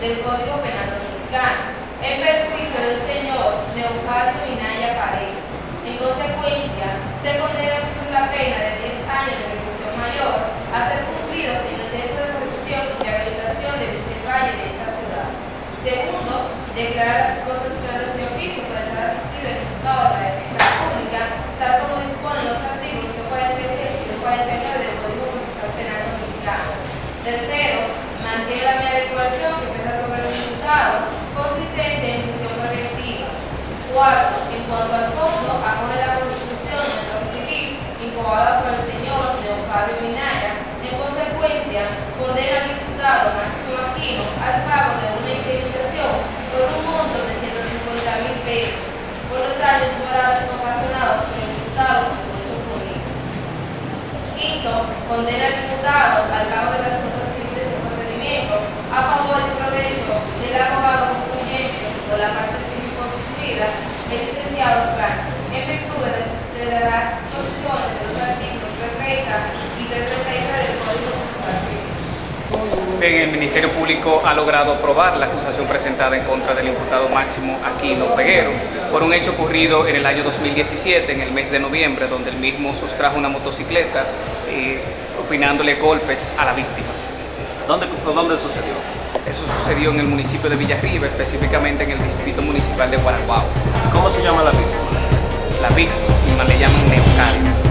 del Código Penal Dominicano, en perjuicio del señor Leocadio Minaya Paredes. En consecuencia, se condena la pena de 10 años de reclusión mayor a ser cumplidos en el Centro de Protección y Rehabilitación de Vicente Valle de esta ciudad. Segundo, declarar la constitucional de oficio para estar asistido el diputado de la Defensa Pública, tal como disponen los artículos 146 y 149 del Código Procesal Penal Dominicano. Tercero, mantiene la medida de Cuarto, en cuanto al fondo, acoge la Constitución y el proceso civil incubada por el señor Leocadio Minaya. En consecuencia, condena al diputado Máximo Aquino al pago de una indemnización por un monto de 150 mil pesos por los daños morales ocasionados por el diputado político. Quinto, condena al diputado al pago de las cosas civiles del procedimiento a favor del provecho del abogado concluyente por la parte civil constituida, el licenciado Frank, en virtud de las, de las disposiciones de los artículos 330 y 333 del Código Procesal Civil. Bien, el Ministerio Público ha logrado aprobar la acusación presentada en contra del imputado Máximo Aquino Peguero por un hecho ocurrido en el año 2017, en el mes de noviembre, donde el mismo sustrajo una motocicleta eh, opinándole golpes a la víctima. ¿Dónde, ¿Dónde sucedió? Eso sucedió en el municipio de Villarriba, específicamente en el distrito municipal de Guaraguao. ¿Cómo se llama la víctima? La víctima le llaman Neocalia.